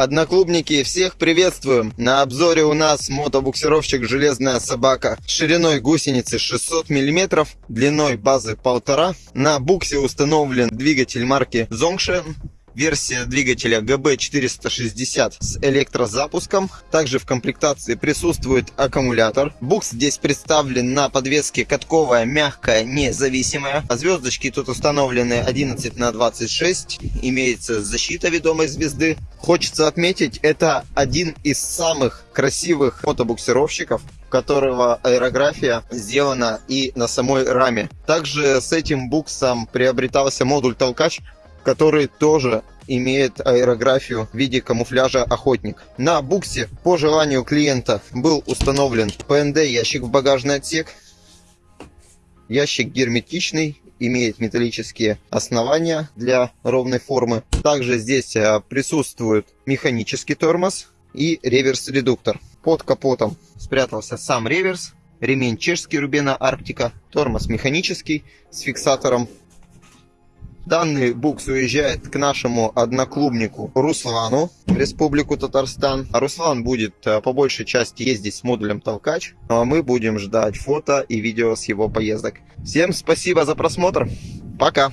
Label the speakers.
Speaker 1: Одноклубники, всех приветствуем! На обзоре у нас мотобуксировщик «Железная собака» шириной гусеницы 600 мм, длиной базы 1,5. На буксе установлен двигатель марки Zongshen версия двигателя GB460 с электрозапуском. Также в комплектации присутствует аккумулятор. Букс здесь представлен на подвеске катковая, мягкая, независимая. Звездочки тут установлены 11 на 26. Имеется защита ведомой звезды. Хочется отметить, это один из самых красивых мотобуксировщиков, которого аэрография сделана и на самой раме. Также с этим буксом приобретался модуль толкач, который тоже имеет аэрографию в виде камуфляжа охотник. На буксе по желанию клиента был установлен ПНД ящик в багажный отсек. Ящик герметичный, имеет металлические основания для ровной формы. Также здесь а, присутствует механический тормоз и реверс-редуктор. Под капотом спрятался сам реверс, ремень чешский Рубена Арктика, тормоз механический с фиксатором Данный букс уезжает к нашему одноклубнику Руслану в Республику Татарстан. А Руслан будет э, по большей части ездить с модулем толкач. Ну а мы будем ждать фото и видео с его поездок. Всем спасибо за просмотр. Пока.